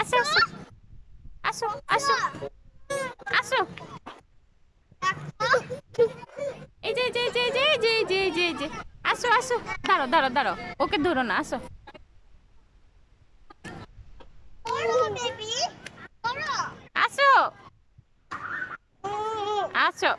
আসো আসো আসো আসো আসো। এই যে এই যে যে যে যে যে যে আসো আসো। দাঁড়ো দাঁড়ো দাঁড়ো ওকে ধরো না, আসো। আসো। আসো।